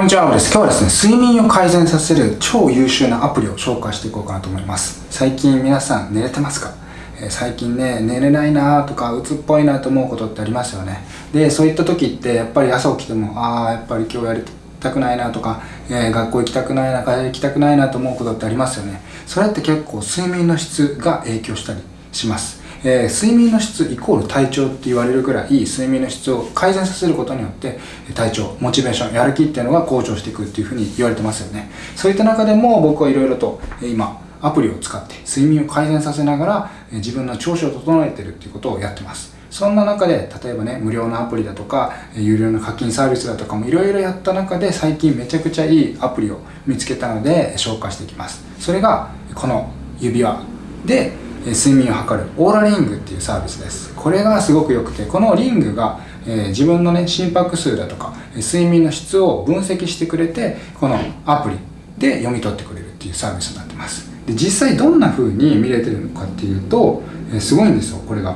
こんにちは、です。今日はですね、睡眠を改善させる超優秀なアプリを紹介していこうかなと思います。最近皆さん寝れてますか、えー、最近ね、寝れないなとか、鬱っぽいなと思うことってありますよね。で、そういった時って、やっぱり朝起きても、ああ、やっぱり今日やりたくないなとか、えー、学校行きたくないな、会社行きたくないなと思うことってありますよね。それって結構睡眠の質が影響したりします。えー、睡眠の質イコール体調って言われるぐらい睡眠の質を改善させることによって体調モチベーションやる気っていうのが向上していくっていうふうに言われてますよね。そういった中でも僕はいろいろと今アプリを使って睡眠を改善させながら自分の調子を整えてるっていうことをやってます。そんな中で例えばね無料のアプリだとか有料の課金サービスだとかもいろいろやった中で最近めちゃくちゃいいアプリを見つけたので紹介していきます。それがこの指輪。で睡眠を測る。オーラリングっていうサービスです。これがすごく良くてこのリングが、え、自分のね心拍数だとか睡眠の質を分析してくれてこのアプリで読み取ってくれるっていうサービスになってます。で実際どんな風に見れてるのかっていうと、え、すごいんですよこれが。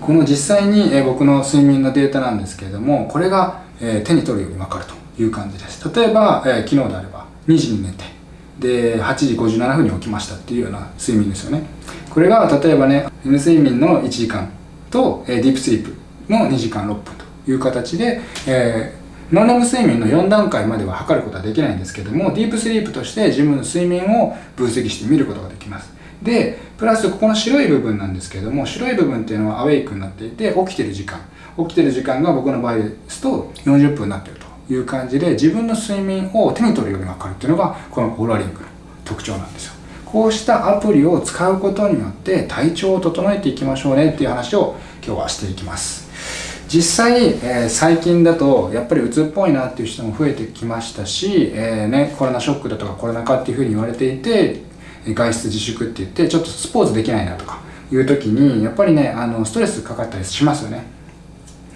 この実際に、え、僕の睡眠のデータなんですけれどもこれが、え手に取るように分かるという感じです。例えば、え昨日であれば2時に寝てで8時57分に起きましたっていうような睡眠ですよね。これが例えばね N 睡眠の1時間と、え、ディープスリープの2時間6分という形で、えー、ノンレム睡眠の4段階までは測ることはできないんですけどもディープスリープとして自分の睡眠を分析して見ることができます。でプラスここの白い部分なんですけども白い部分っていうのはアウェイクになっていて起きてる時間。起きてる時間が僕の場合ですと40分になってると。いう感じで自分の睡眠を手に取るように分かるっていうのがこのオーラリングの特徴なんですよ。こうしたアプリを使うことによって体調を整えていきましょうねっていう話を今日はしていきます。実際、えー、最近だとやっぱり鬱っぽいなっていう人も増えてきましたし、えー、ね、コロナショックだとかコロナ禍っていうふうに言われていて外出自粛って言ってちょっとスポーツできないなとかいう時にやっぱりねあのストレスかかったりしますよね。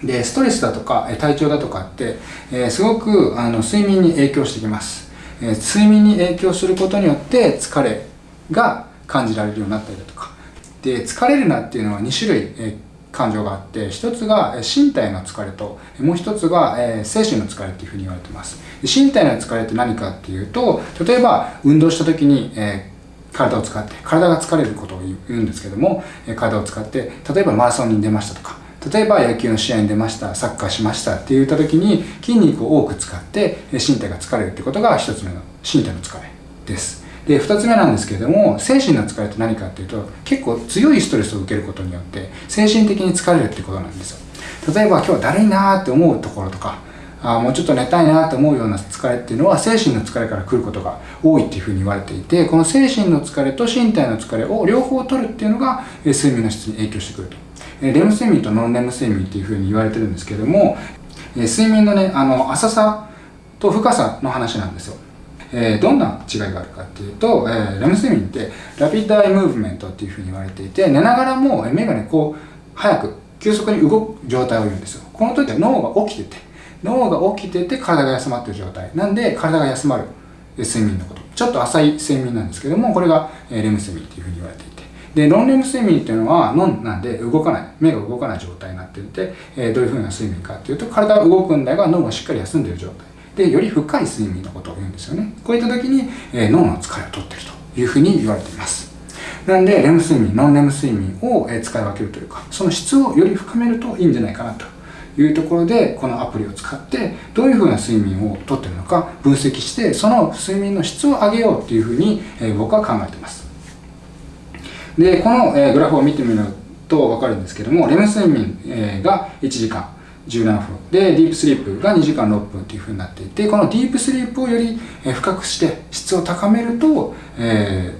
でストレスだとか体調だとかって、えー、すごくあの睡眠に影響してきます、えー、睡眠に影響することによって疲れが感じられるようになったりだとか。で疲れるなっていうのは2種類、えー、感情があって一つが身体の疲れともう一つが、え、精神の疲れっていうふうに言われてます。身体の疲れって何かっていうと例えば運動した時に、え体を使って体が疲れることを言うんですけども体を使って例えばマラソンに出ましたとか例えば野球の試合に出ましたサッカーしましたって言った時に筋肉を多く使って身体が疲れるってことが1つ目の身体の疲れです。で2つ目なんですけれども精神の疲れって何かっていうと結構強いストレスを受けることによって精神的に疲れるってことなんですよ。例えば今日だるいなーって思うところとかあもうちょっと寝たいなと思うような疲れっていうのは精神の疲れから来ることが多いっていうふうに言われていてこの精神の疲れと身体の疲れを両方取るっていうのが睡眠の質に影響してくると。レム睡眠とノンレム睡眠っていうふうに言われてるんですけどもえ睡眠のねあの浅さと深さの話なんですよ。えー、どんな違いがあるかっていうと、えー、レム睡眠ってラピッドアイムーブメントっていうふうに言われていて寝ながらも目がねこう早く急速に動く状態を言うんですよ。この時は脳が起きてて脳が起きてて体が休まってる状態。なんで体が休まる睡眠のこと。ちょっと浅い睡眠なんですけどもこれがえレム睡眠っていうふうに言われていて。でノンレム睡眠っていうのはノンなんで動かない。目が動かない状態になっていて、えー、どういうふうな睡眠かっていうと体は動くんだが脳がしっかり休んでる状態。でより深い睡眠のことを言うんですよね。こういった時に、えー、脳の疲れを取ってるというふうに言われています。なんでレム睡眠ノンレム睡眠を使い分けるというかその質をより深めるといいんじゃないかなと。いうところでこのアプリを使ってどういうふうな睡眠をとってるのか分析してその睡眠の質を上げようっていうふうに僕は考えています。でこのえグラフを見てみると分かるんですけどもレム睡眠が1時間17分。でディープスリープが2時間6分というふうになっていてこのディープスリープをより深くして質を高めると、え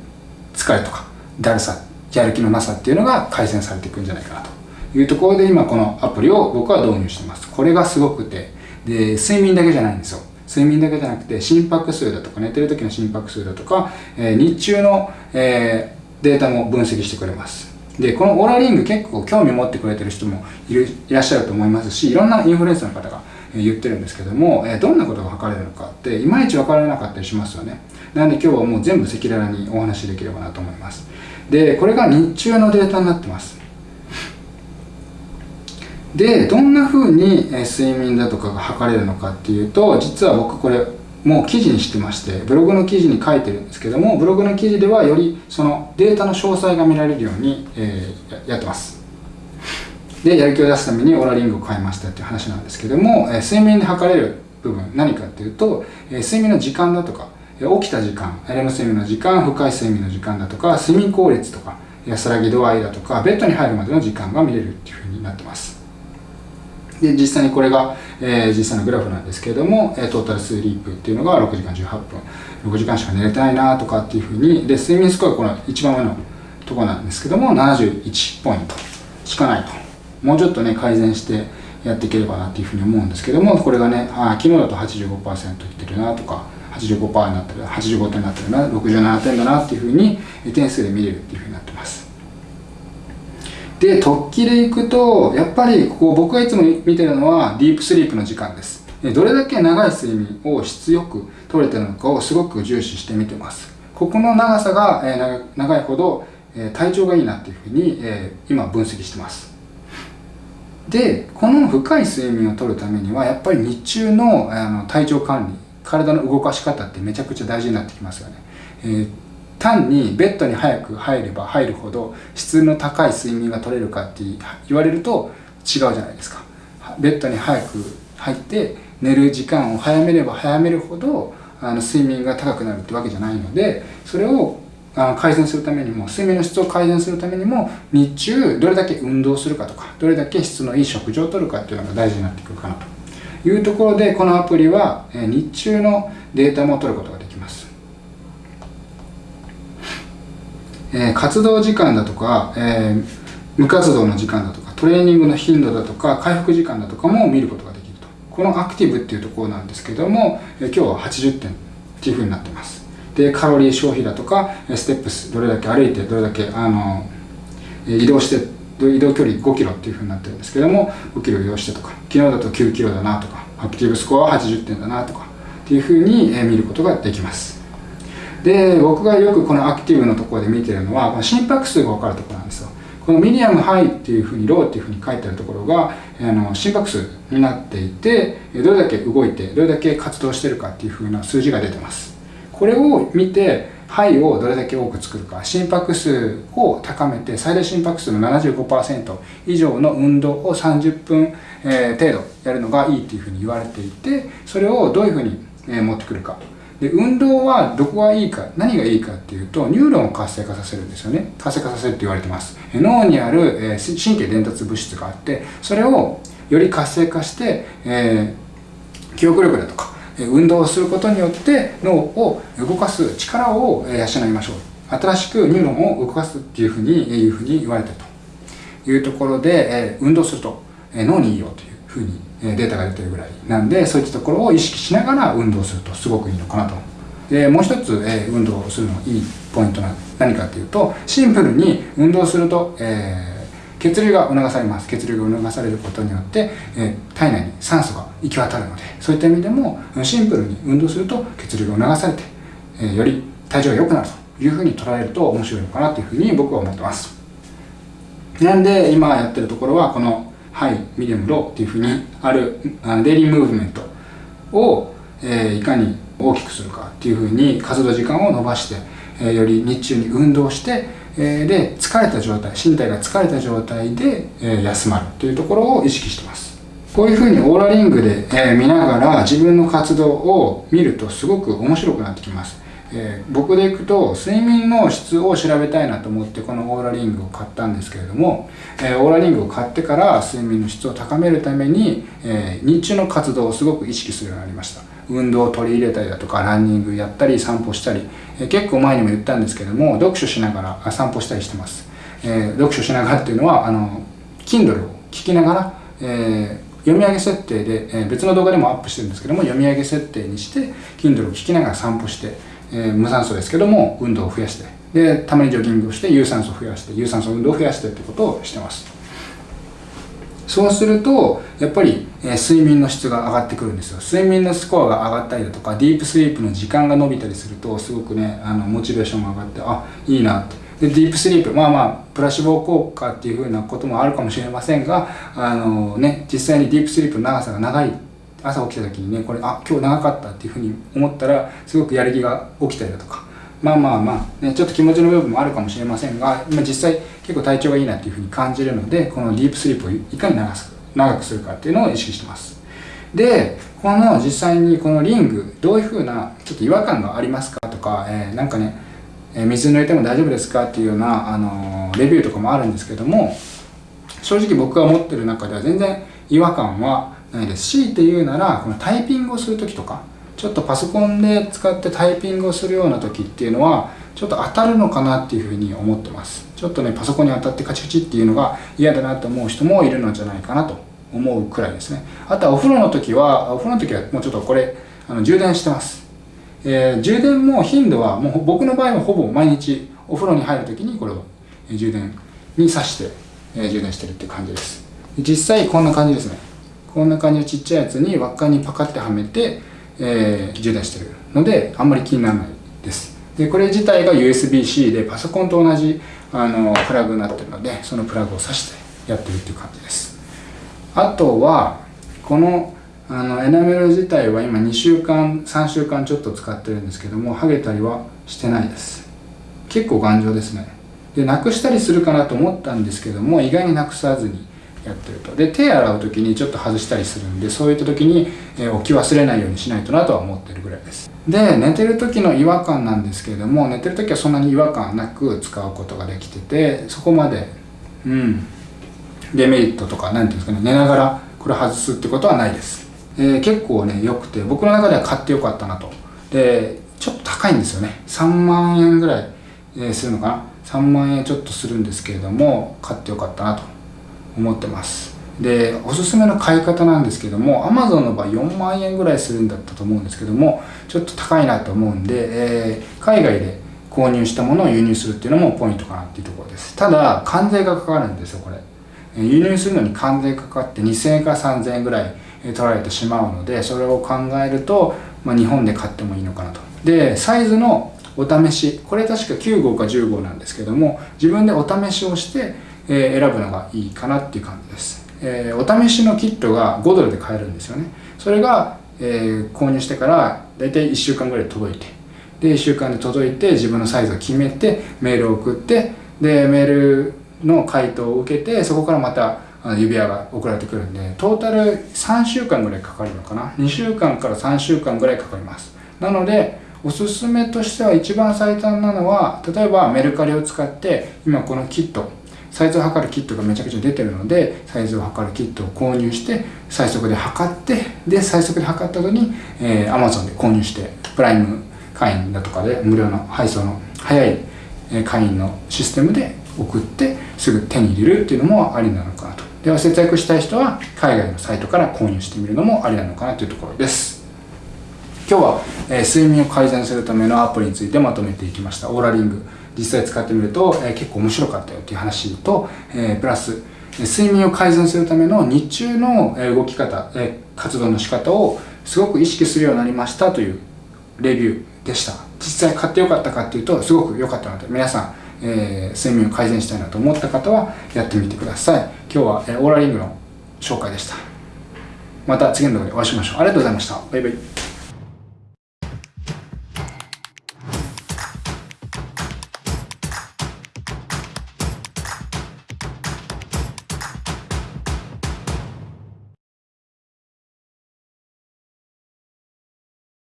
ー、疲れとかだるさやる気のなさっていうのが改善されていくんじゃないかなというところで今このアプリを僕は導入してます。これがすごくてで睡眠だけじゃないんですよ。睡眠だけじゃなくて心拍数だとか寝てる時の心拍数だとか、えー、日中の、えー、データも分析してくれます。でこのオーラリング結構興味持ってくれてる人もいるいらっしゃると思いますしいろんなインフルエンサーの方が言ってるんですけども、どんなことが測れるのかっていまいち分からなかったりしますよね。なので今日はもう全部赤裸々にお話しできればなと思います。でこれが日中のデータになってます。でどんな風に睡眠だとかが測れるのかっていうと実は僕これもう記事にしてましてブログの記事に書いてるんですけどもブログの記事ではよりそのデータの詳細が見られるように、えー、やってます。でやる気を出すためにオーラリングを買いましたっていう話なんですけども、えー、睡眠で測れる部分何かっていうと、えー、睡眠の時間だとか起きた時間レム睡眠の時間深い睡眠の時間だとか睡眠効率とか安らぎ度合いだとかベッドに入るまでの時間が見れるっていうふうになってます。で実際にこれが、えー、実際のグラフなんですけれども、えー、トータルスリープっていうのが6時間18分。6時間しか寝れてないなとかっていうふうにで睡眠スコアこの一番上のとこなんですけども71ポイントしかないと。もうちょっとね改善してやっていければなっていうふうに思うんですけどもこれがねあ昨日だと85%いってるなとか85%になってる85点になってるな67点だなっていうふうに点数で見れるっていうふうになってます。で突起でいくとやっぱりここ僕がいつも見てるのはディープスリープの時間です。どれだけ長い睡眠を質よく取れてるのかをすごく重視して見てます。ここの長さが、長いほど、体調がいいなっていうふうに、今分析してます。でこの深い睡眠をとるためにはやっぱり日中のあの体調管理体の動かし方ってめちゃくちゃ大事になってきますよね、えー、単にベッドに早く入れば入るほど質の高い睡眠が取れるかって言われると違うじゃないですか。ベッドに早く入って寝る時間を早めれば早めるほどあの睡眠が高くなるってわけじゃないのでそれをあ改善するためにも睡眠の質を改善するためにも日中どれだけ運動するかとかどれだけ質のいい食事をとるかっていうのが大事になってくるかなというところでこのアプリは日中のデータも取ることができます。えー、活動時間だとか、えー、無活動の時間だとかトレーニングの頻度だとか回復時間だとかも見ることができると。このアクティブっていうところなんですけども、えー、今日は80点っていうふうになってます。でカロリー消費だとかステップスどれだけ歩いてどれだけあの移動して移動距離5キロっていうふうになってるんですけども5キロ移動してとか昨日だと9キロだなとかアクティブスコアは80点だなとかっていうふうに見ることができます。で僕がよくこのアクティブのところで見てるのは心拍数が分かるところなんですよ。このミディアムハイっていうふうにローっていうふうに書いてあるところがあの心拍数になっていてどれだけ動いてどれだけ活動してるかっていうふうな数字が出てます。これを見てハイをどれだけ多く作るか心拍数を高めて最大心拍数の75%以上の運動を30分、え程度やるのがいいっていうふうに言われていてそれをどういうふうに、え持ってくるか。で運動はどこがいいか何がいいかっていうとニューロンを活性化させるんですよね。活性化させるって言われてます。脳にある、え神経伝達物質があってそれをより活性化して、えー、記憶力だとか運動をすることによって脳を動かす力を養いましょう。新しくニューロンを動かすっていうふうにいうふうに言われてると。いうところで、え運動すると脳にいいよというふうにデータが出てるぐらい。なんでそういったところを意識しながら運動するとすごくいいのかなと。でもう一つ、えー運動するのいいポイントは何かっていうとシンプルに運動すると、えー、血流が促されます。血流が促されることによって、えー、体内に酸素が行き渡るのでそういった意味でもシンプルに運動すると血流が促されて、えー、より体調が良くなるというふうに捉えると面白いのかなというふうに僕は思ってます。なんで今やってるところはこのハイ、ミディアム、ローっていうふうにある Daily Movement を、えー、いかに大きくするかっていうふうに活動時間を伸ばして、えー、より日中に運動して、えー、で疲れた状態身体が疲れた状態で、えー、休まるというところを意識してます。こういうふうにオーラリングで、え、見ながら自分の活動を見るとすごく面白くなってきます。えー、僕でいくと睡眠の質を調べたいなと思ってこのオーラリングを買ったんですけれども、えー、オーラリングを買ってから睡眠の質を高めるために、えー、日中の活動をすごく意識するようになりました。運動を取り入れたりだとかランニングやったり散歩したり、え結構前にも言ったんですけども読書しながら散歩したりしてます、え読書しながらっていうのはあの Kindle を聞きながら、え読み上げ設定で、え別の動画でもアップしてるんですけども読み上げ設定にして Kindle を聞きながら散歩してえー、無酸素ですけども運動を増やしてでたまにジョギングをして有酸素を増やして有酸素運動を増やしてってことをしてます。そうするとやっぱり、えー、睡眠の質が上がってくるんですよ。睡眠のスコアが上がったりだとかディープスリープの時間が伸びたりするとすごくねあのモチベーションが上がってあいいなって。でディープスリープまあまあプラシボ効果っていうふうなこともあるかもしれませんがあのね実際にディープスリープの長さが長い朝起きた時にねこれあ今日長かったっていうふうに思ったらすごくやる気が起きたりだとか。まあまあまあ、ね、ちょっと気持ちの部分もあるかもしれませんが今実際結構体調がいいなっていうふうに感じるのでこのディープスリープをいかに長く長くするかっていうのを意識してます。でこの実際にこのリングどういうふうなちょっと違和感がありますかとか、えー、なんかね水濡れても大丈夫ですかっていうような、あのレビューとかもあるんですけども正直僕が持ってる中では全然違和感はないですしっていうならこのタイピングをする時とかちょっとパソコンで使ってタイピングをするような時っていうのはちょっと当たるのかなっていうふうに思ってます。ちょっとねパソコンに当たってカチカチっていうのが嫌だなと思う人もいるのじゃないかなと思うくらいですね。あとはお風呂の時はお風呂の時はもうちょっとこれあの充電してます。えー、充電も頻度はもう僕の場合はほぼ毎日お風呂に入るときにこれを充電に挿して、充電してるって感じです。実際こんな感じですね。こんな感じのちっちゃいやつに輪っかにパカってはめて、えー、充電してるのであんまり気にならないです。でこれ自体が USB-C でパソコンと同じあのプラグになってるのでそのプラグを挿してやってるっていう感じです。あとはこのあのエナメル自体は今2週間3週間ちょっと使ってるんですけども剥げたりはしてないです。結構頑丈ですね。でなくしたりするかなと思ったんですけども意外になくさずにやってると。で手洗う時にちょっと外したりするんでそういった時に、えー、置き忘れないようにしないとなとは思ってるぐらいです。で寝てる時の違和感なんですけれども寝てる時はそんなに違和感なく使うことができててそこまでうんデメリットとか何ていうんですかね寝ながらこれ外すってことはないです。えー、結構ね良くて僕の中では買ってよかったなと。でちょっと高いんですよね。3万円ぐらい、えー、するのかな。3万円ちょっとするんですけれども買ってよかったなと。思ってます。でおすすめの買い方なんですけども Amazon の場合4万円ぐらいするんだったと思うんですけどもちょっと高いなと思うんで、えー、海外で購入したものを輸入するっていうのもポイントかなっていうところです。ただ関税がかかるんですよこれ。輸入するのに関税かかって2000円か3000円ぐらい取られてしまうのでそれを考えると、まあ、日本で買ってもいいのかなと。でサイズのお試しこれ確か9号か10号なんですけども自分でお試しをして、え、選ぶのがいいかなっていう感じです、え、お試しのキットが5ドルで買えるんですよね。それが、え、購入してから大体1週間ぐらい届いてで1週間で届いて自分のサイズを決めてメールを送ってでメールの回答を受けてそこからまた指輪が送られてくるんでトータル3週間ぐらいかかるのかな。2週間から3週間ぐらいかかります。なのでおすすめとしては一番最短なのは例えばメルカリを使って今このキットサイズを測るキットがめちゃくちゃ出てるのでサイズを測るキットを購入して最速で測ってで最速で測った後に、えー、Amazon で購入してプライム会員だとかで無料の配送の早い会員のシステムで送ってすぐ手に入れるっていうのもありなのかなと。では節約したい人は海外のサイトから購入してみるのもありなのかなというところです。今日は、えー、睡眠を改善するためのアプリについてまとめていきました。オーラリング。実際使ってみると、え、結構面白かったよっていう話と、え、プラス睡眠を改善するための日中の動き方、え活動の仕方をすごく意識するようになりましたというレビューでした。実際買ってよかったかっていうとすごく良かったので皆さんえー、睡眠を改善したいなと思った方はやってみてください。今日は、えー、オーラリングの紹介でした。また次の動画でお会いしましょう。ありがとうございました。バイバイ。